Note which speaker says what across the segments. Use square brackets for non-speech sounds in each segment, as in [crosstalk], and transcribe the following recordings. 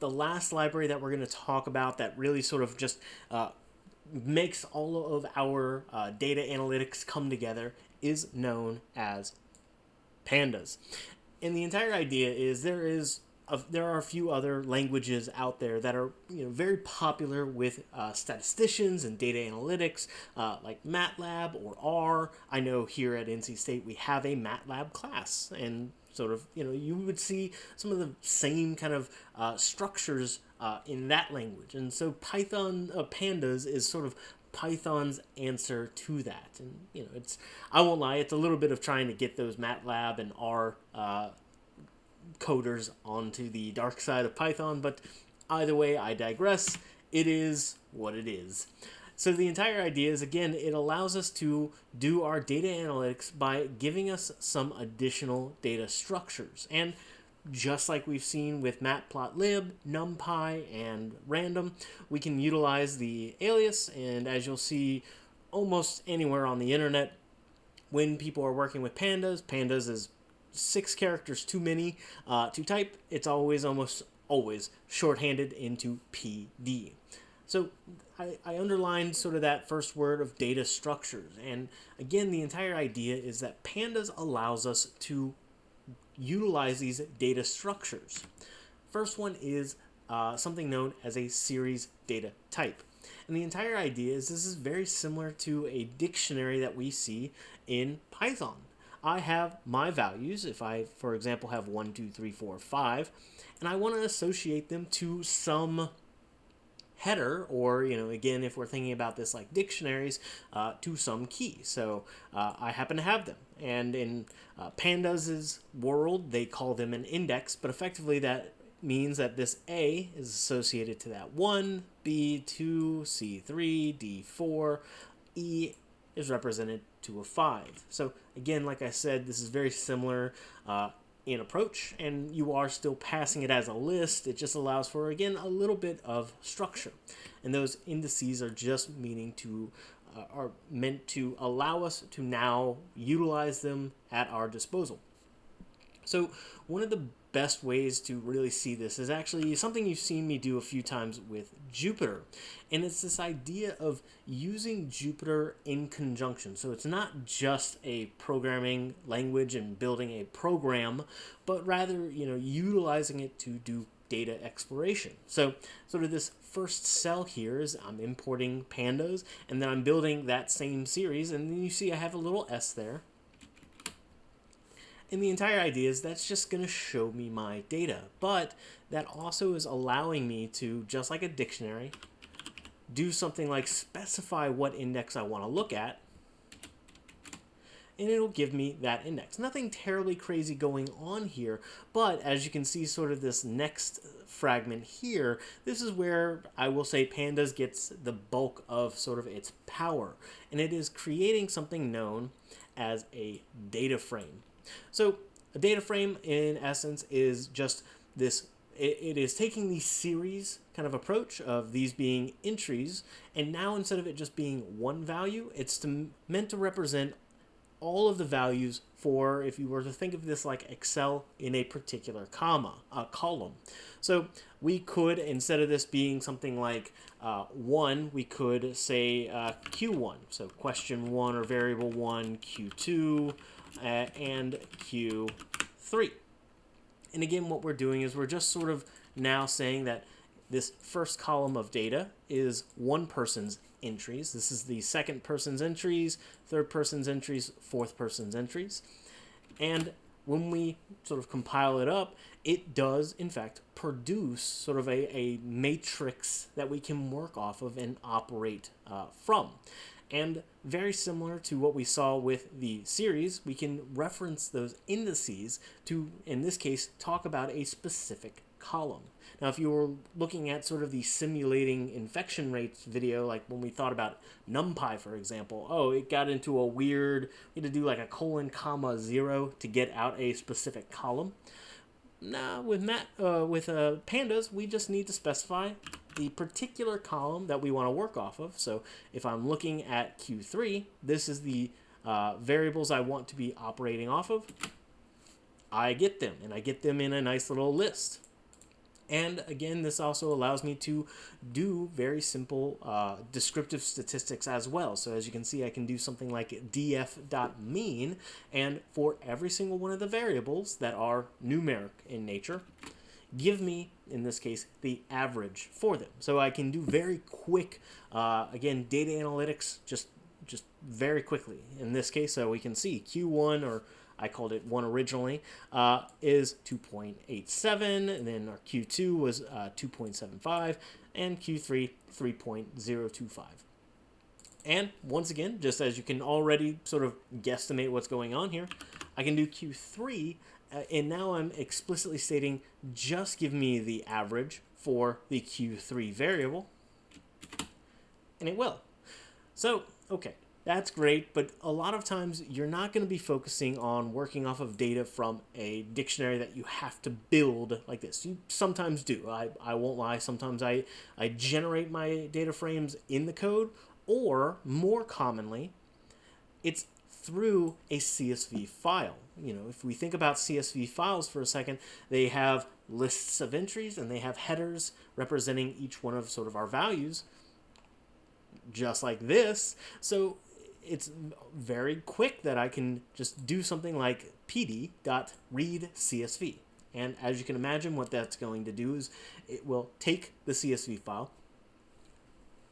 Speaker 1: the last library that we're going to talk about that really sort of just uh, makes all of our uh, data analytics come together is known as pandas. And the entire idea is there is there are a few other languages out there that are you know very popular with uh, statisticians and data analytics, uh, like MATLAB or R. I know here at NC State we have a MATLAB class, and sort of you know you would see some of the same kind of uh, structures uh, in that language, and so Python uh, Pandas is sort of Python's answer to that. And you know, it's I won't lie, it's a little bit of trying to get those MATLAB and R uh, coders onto the dark side of Python, but either way, I digress. It is what it is. So the entire idea is, again, it allows us to do our data analytics by giving us some additional data structures. And just like we've seen with matplotlib, numpy, and random, we can utilize the alias, and as you'll see almost anywhere on the internet, when people are working with pandas, pandas is six characters too many uh, to type. It's always, almost always, shorthanded into PD. So I, I underlined sort of that first word of data structures. And again, the entire idea is that pandas allows us to utilize these data structures. First one is uh, something known as a series data type. And the entire idea is this is very similar to a dictionary that we see in Python. I have my values, if I, for example, have 1, 2, 3, 4, 5, and I want to associate them to some header, or, you know, again, if we're thinking about this like dictionaries, uh, to some key. So uh, I happen to have them. And in uh, world, they call them an index, but effectively that means that this A is associated to that 1, B, 2, C3, D4, E is represented to a 5. So again, like I said, this is very similar uh, in approach, and you are still passing it as a list. It just allows for, again, a little bit of structure. And those indices are just meaning to, uh, are meant to allow us to now utilize them at our disposal. So one of the best ways to really see this is actually something you've seen me do a few times with Jupyter. And it's this idea of using Jupyter in conjunction. So it's not just a programming language and building a program, but rather, you know, utilizing it to do data exploration. So sort of this first cell here is I'm importing pandas and then I'm building that same series and then you see I have a little S there and the entire idea is that's just going to show me my data. But that also is allowing me to, just like a dictionary, do something like specify what index I want to look at. And it'll give me that index. Nothing terribly crazy going on here, but as you can see sort of this next fragment here, this is where I will say Pandas gets the bulk of sort of its power. And it is creating something known as a data frame. So a data frame, in essence, is just this. It, it is taking the series kind of approach of these being entries, and now instead of it just being one value, it's to, meant to represent all of the values for if you were to think of this like Excel in a particular comma, a column. So we could, instead of this being something like uh, 1, we could say uh, Q1. So question 1 or variable 1, Q2, uh, and Q3. And again, what we're doing is we're just sort of now saying that this first column of data is one person's entries. This is the second person's entries, third person's entries, fourth person's entries. And when we sort of compile it up, it does, in fact, produce sort of a, a matrix that we can work off of and operate uh, from. And very similar to what we saw with the series, we can reference those indices to, in this case, talk about a specific column. Now, if you were looking at sort of the simulating infection rates video, like when we thought about NumPy, for example, oh, it got into a weird, we had to do like a colon comma zero to get out a specific column. Nah, with Matt, uh, with uh, pandas, we just need to specify the particular column that we want to work off of. So if I'm looking at Q3, this is the uh, variables I want to be operating off of. I get them, and I get them in a nice little list. And again, this also allows me to do very simple uh, descriptive statistics as well. So as you can see, I can do something like df.mean, and for every single one of the variables that are numeric in nature, give me, in this case, the average for them. So I can do very quick, uh, again, data analytics just just very quickly. In this case, so we can see Q1 or I called it 1 originally, uh, is 2.87, and then our Q2 was uh, 2.75, and Q3 3.025. And once again, just as you can already sort of guesstimate what's going on here, I can do Q3, uh, and now I'm explicitly stating just give me the average for the Q3 variable, and it will. So, okay, that's great, but a lot of times you're not going to be focusing on working off of data from a dictionary that you have to build like this. You sometimes do. I, I won't lie. Sometimes I, I generate my data frames in the code, or more commonly, it's through a CSV file. You know, if we think about CSV files for a second, they have lists of entries and they have headers representing each one of sort of our values just like this. So it's very quick that I can just do something like pd.readcsv. And as you can imagine, what that's going to do is it will take the CSV file,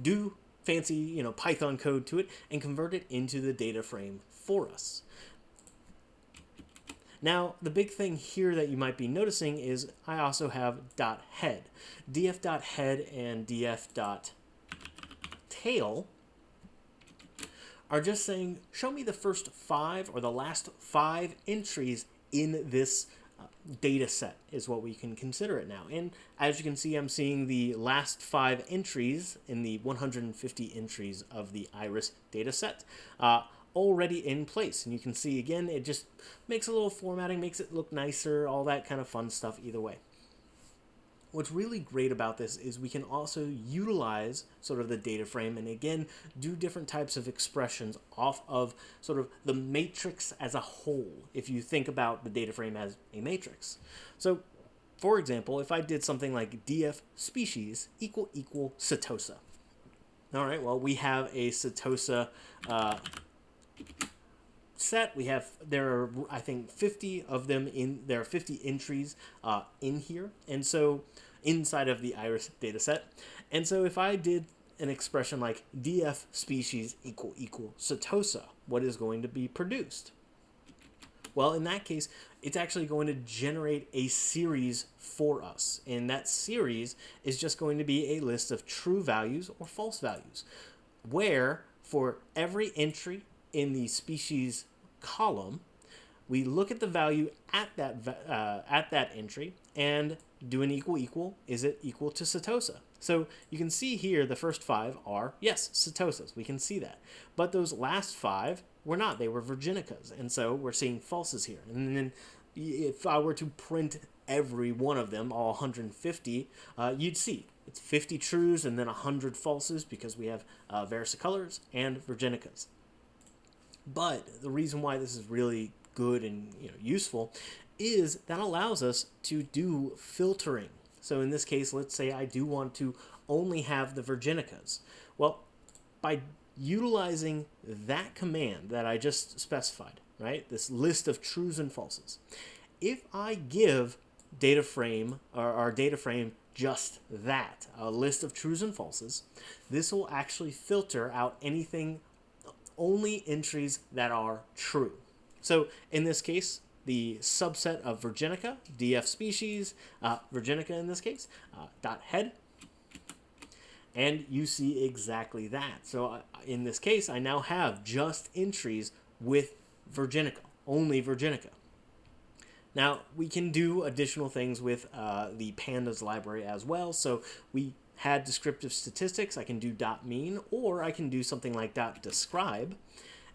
Speaker 1: do fancy, you know, Python code to it, and convert it into the data frame for us. Now, the big thing here that you might be noticing is I also have .head. df.head and df.tail are just saying, show me the first five or the last five entries in this data set is what we can consider it now. And as you can see, I'm seeing the last five entries in the 150 entries of the IRIS data set uh, already in place. And you can see, again, it just makes a little formatting, makes it look nicer, all that kind of fun stuff either way what's really great about this is we can also utilize sort of the data frame and again do different types of expressions off of sort of the matrix as a whole if you think about the data frame as a matrix. So for example, if I did something like df species equal equal setosa. All right, well, we have a setosa uh, set. We have, there are, I think, 50 of them in, there are 50 entries uh, in here. And so inside of the iris data set. And so if I did an expression like df species equal equal setosa, what is going to be produced? Well, in that case, it's actually going to generate a series for us. And that series is just going to be a list of true values or false values, where for every entry in the species column, we look at the value at that uh, at that entry and do an equal equal. Is it equal to Setosa? So you can see here the first five are, yes, Setosas. We can see that. But those last five were not. They were Virginicas. And so we're seeing falses here. And then if I were to print every one of them, all 150, uh, you'd see it's 50 trues and then 100 falses because we have uh, and Virginicas. But the reason why this is really good and you know useful is that allows us to do filtering. So in this case, let's say I do want to only have the Virginicas. Well, by utilizing that command that I just specified, right, this list of trues and falses, if I give data frame or our data frame just that, a list of trues and falses, this will actually filter out anything, only entries that are true. So in this case, the subset of Virginica, DF species, uh, Virginica in this case, uh, dot head, and you see exactly that. So uh, in this case, I now have just entries with Virginica, only Virginica. Now, we can do additional things with uh, the pandas library as well. So we had descriptive statistics. I can do dot mean, or I can do something like dot describe.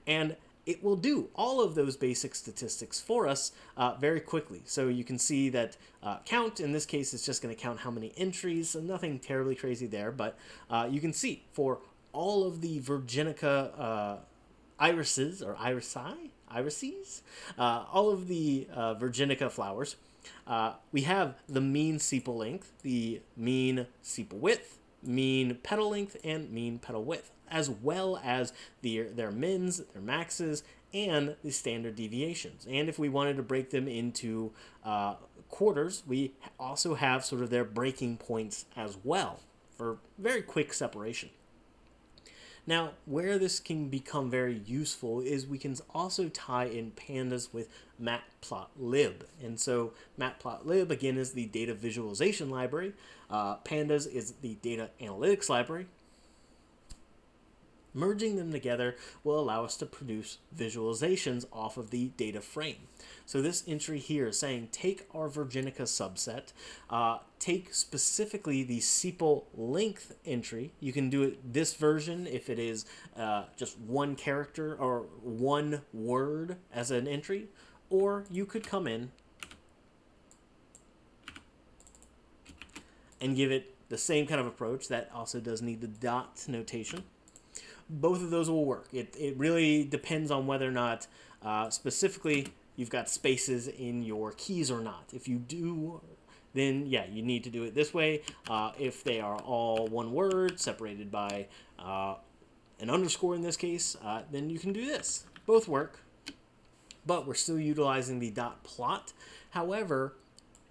Speaker 1: And it will do all of those basic statistics for us uh, very quickly. So you can see that uh, count, in this case, is just going to count how many entries, so nothing terribly crazy there, but uh, you can see for all of the Virginica uh, irises, or irisi, irises, uh, all of the uh, Virginica flowers, uh, we have the mean sepal length, the mean sepal width, mean petal length, and mean petal width, as well as the, their mins, their maxes, and the standard deviations. And if we wanted to break them into uh, quarters, we also have sort of their breaking points as well for very quick separation. Now, where this can become very useful is we can also tie in pandas with matplotlib. And so matplotlib, again, is the data visualization library. Uh, pandas is the data analytics library. Merging them together will allow us to produce visualizations off of the data frame. So this entry here is saying take our Virginica subset, uh, take specifically the sepal length entry. You can do it this version if it is uh, just one character or one word as an entry, or you could come in and give it the same kind of approach that also does need the dot notation both of those will work. It, it really depends on whether or not uh, specifically you've got spaces in your keys or not. If you do, then yeah, you need to do it this way. Uh, if they are all one word separated by uh, an underscore in this case, uh, then you can do this. Both work, but we're still utilizing the dot plot. However,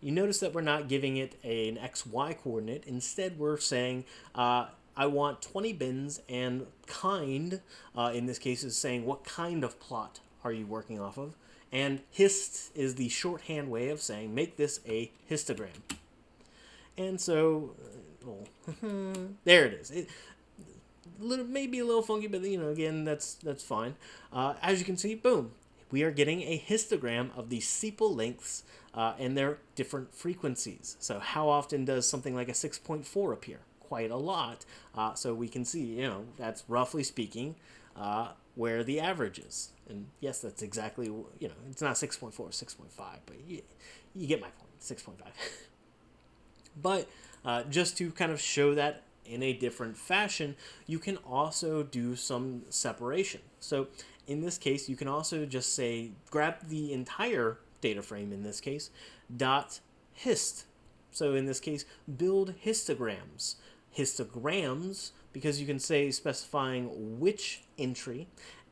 Speaker 1: you notice that we're not giving it an XY coordinate. Instead, we're saying uh, I want 20 bins and kind, uh, in this case, is saying what kind of plot are you working off of. And hist is the shorthand way of saying make this a histogram. And so, uh, [laughs] there it is. It, little, maybe a little funky, but you know, again, that's that's fine. Uh, as you can see, boom, we are getting a histogram of the sepal lengths uh, and their different frequencies. So how often does something like a 6.4 appear? Quite a lot. Uh, so we can see, you know, that's roughly speaking uh, where the average is. And yes, that's exactly, you know, it's not 6.4, 6.5, but you, you get my point, 6.5. [laughs] but uh, just to kind of show that in a different fashion, you can also do some separation. So in this case, you can also just say, grab the entire data frame in this case, dot hist. So in this case, build histograms histograms because you can say specifying which entry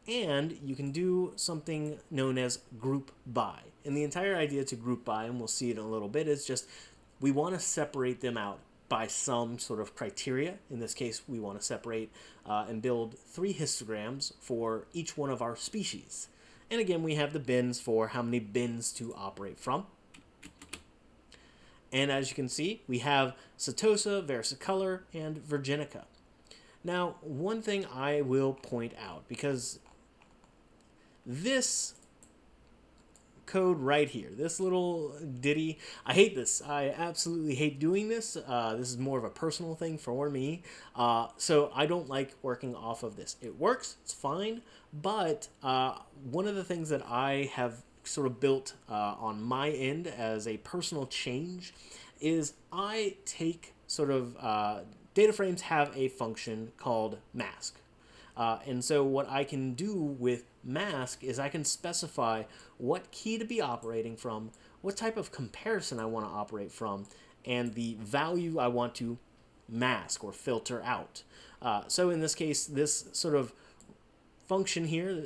Speaker 1: and you can do something known as group by. And the entire idea to group by, and we'll see it in a little bit, is just we want to separate them out by some sort of criteria. In this case, we want to separate uh, and build three histograms for each one of our species. And again, we have the bins for how many bins to operate from. And as you can see, we have Setosa, versicolor, and Virginica. Now, one thing I will point out, because this code right here, this little ditty, I hate this. I absolutely hate doing this. Uh, this is more of a personal thing for me. Uh, so I don't like working off of this. It works, it's fine, but uh, one of the things that I have sort of built uh, on my end as a personal change is I take sort of uh, data frames have a function called mask. Uh, and so what I can do with mask is I can specify what key to be operating from, what type of comparison I want to operate from, and the value I want to mask or filter out. Uh, so in this case, this sort of function here,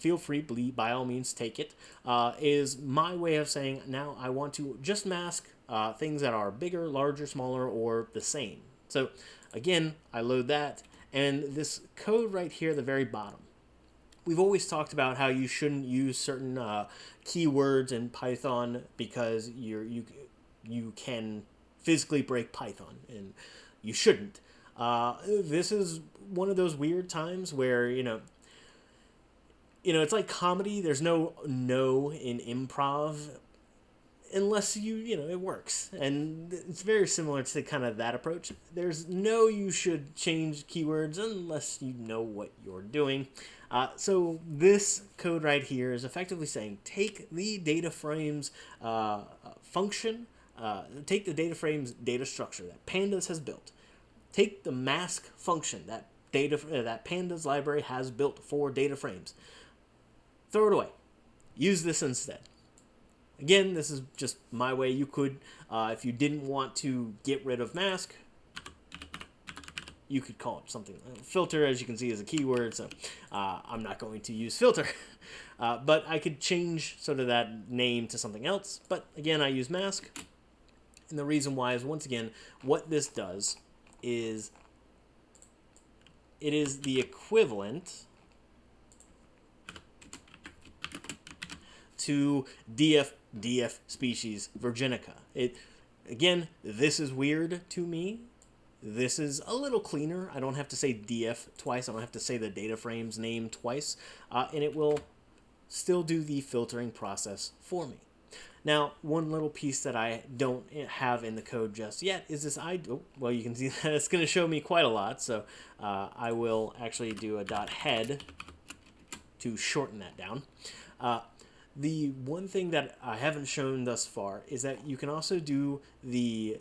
Speaker 1: feel free, by all means, take it. Uh, is my way of saying now I want to just mask uh, things that are bigger, larger, smaller, or the same. So again, I load that, and this code right here at the very bottom. We've always talked about how you shouldn't use certain uh, keywords in Python because you're, you you can physically break Python, and you shouldn't. Uh, this is one of those weird times where you know you know, it's like comedy. There's no no in improv unless you, you know, it works. And it's very similar to kind of that approach. There's no you should change keywords unless you know what you're doing. Uh, so this code right here is effectively saying take the data frames uh, function, uh, take the data frames data structure that Pandas has built, take the mask function that data that Pandas library has built for data frames, Throw it away. Use this instead. again, this is just my way. You could, uh, if you didn't want to get rid of mask, you could call it something. Filter, as you can see, is a keyword, so uh, I'm not going to use filter. [laughs] Uh, but I could change sort of that name to something else. But again, I use mask. And the reason why is, once again, what this does is it is the equivalent to DF DF species Virginica. It again, this is weird to me. This is a little cleaner. I don't have to say DF twice. I don't have to say the data frame's name twice, uh, and it will still do the filtering process for me. Now, one little piece that I don't have in the code just yet is this I, oh, well, you can see [laughs] that it's going to show me quite a lot, so uh, I will actually do a dot head to shorten that down. Uh, the one thing that I haven't shown thus far is that you can also do the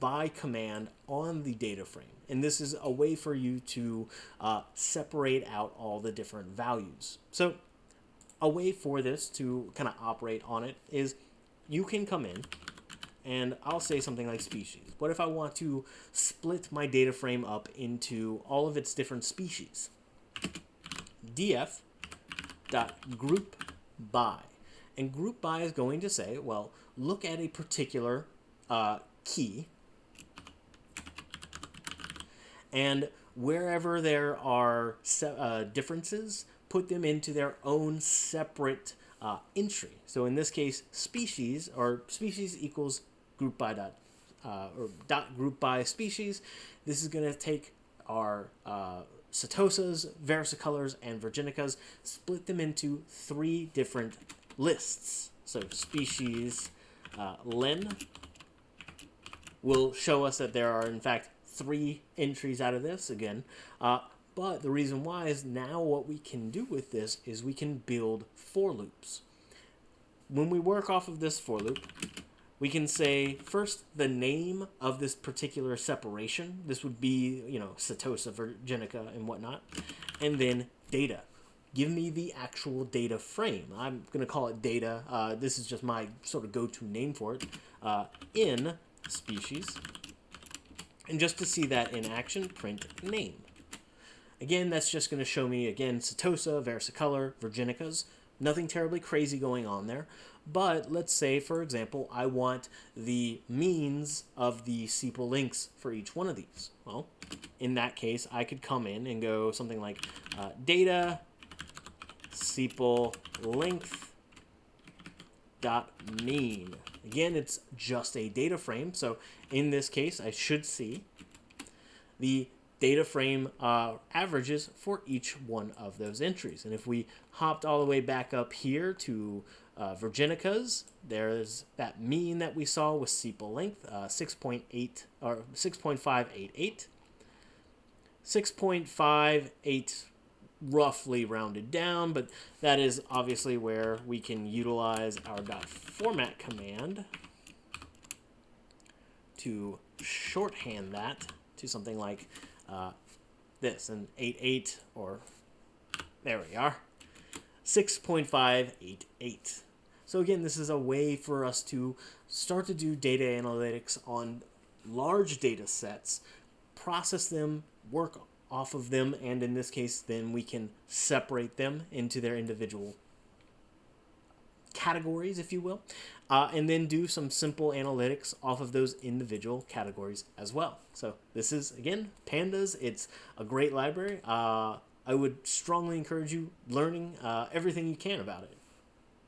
Speaker 1: by command on the data frame. And this is a way for you to uh, separate out all the different values. So a way for this to kind of operate on it is you can come in and I'll say something like species. What if I want to split my data frame up into all of its different species? df dot group by. And group by is going to say, well, look at a particular uh, key and wherever there are uh, differences, put them into their own separate uh, entry. So in this case, species or species equals group by dot uh, or dot group by species. This is going to take our uh, setosas, versicolors, and virginicas, split them into three different lists. So species uh, len will show us that there are in fact three entries out of this again. Uh, but the reason why is now what we can do with this is we can build for loops. When we work off of this for loop, we can say first the name of this particular separation. This would be, you know, Setosa, Virginica, and whatnot. And then data. Give me the actual data frame. I'm going to call it data. Uh, this is just my sort of go-to name for it. Uh, in species. And just to see that in action, print name. Again, that's just going to show me, again, Setosa, versicolor, Virginicas. Nothing terribly crazy going on there. But let's say, for example, I want the means of the sepal lengths for each one of these. Well, in that case, I could come in and go something like uh, data sepal length dot mean. Again, it's just a data frame. So in this case, I should see the data frame uh, averages for each one of those entries. And if we hopped all the way back up here to uh, Virginicas, there's that mean that we saw with sepal length, uh, 6.8 or 6.588. 6.58 roughly rounded down, but that is obviously where we can utilize our .format command to shorthand that to something like uh, this, an 8.8 or there we are, 6.588. So again, this is a way for us to start to do data analytics on large data sets, process them, work off of them, and in this case, then we can separate them into their individual categories, if you will, uh, and then do some simple analytics off of those individual categories as well. So this is, again, Pandas. It's a great library. Uh, I would strongly encourage you learning uh, everything you can about it.